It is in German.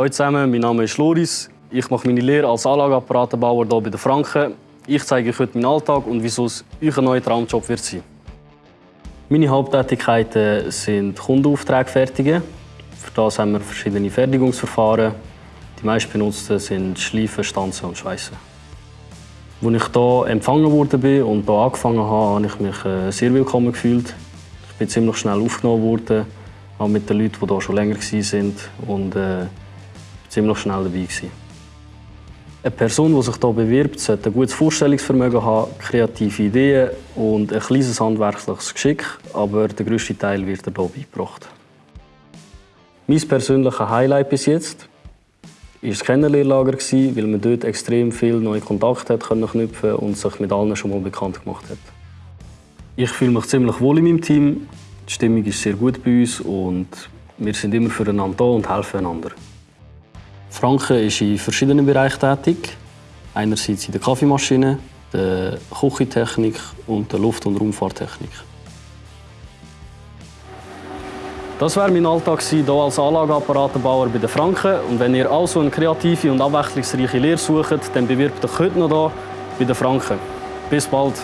Hallo zusammen, mein Name ist Loris. Ich mache meine Lehre als Anlageapparatenbauer hier bei den Franken. Ich zeige euch heute meinen Alltag und wieso es euer neuer Traumjob wird sein. Meine Haupttätigkeiten sind Kundenaufträge fertigen. Für das haben wir verschiedene Fertigungsverfahren. Die meist benutzten sind Schleifen, Stanzen und Schweißen. Als ich hier empfangen wurde und hier angefangen habe, habe ich mich äh, sehr willkommen gefühlt. Ich bin ziemlich schnell aufgenommen worden, auch mit den Leuten, die hier schon länger waren und äh, ziemlich schnell dabei gewesen. Eine Person, die sich hier bewirbt, sollte ein gutes Vorstellungsvermögen haben, kreative Ideen und ein kleines handwerkliches Geschick, aber der grösste Teil wird hier beigebracht. Mein persönliches Highlight bis jetzt war das Kennenlehrlager, weil man dort extrem viele neue Kontakte knüpfen und sich mit allen schon mal bekannt gemacht hat. Ich fühle mich ziemlich wohl in meinem Team. Die Stimmung ist sehr gut bei uns und wir sind immer füreinander da und helfen einander. Franken ist in verschiedenen Bereichen tätig. Einerseits in der Kaffeemaschine, der Küchentechnik und der Luft- und Raumfahrttechnik. Das war mein Alltag hier als Anlageapparatenbauer bei den Franken. Und wenn ihr also eine kreative und abwechslungsreiche Lehre sucht, dann bewirbt euch heute noch hier bei den Franken. Bis bald!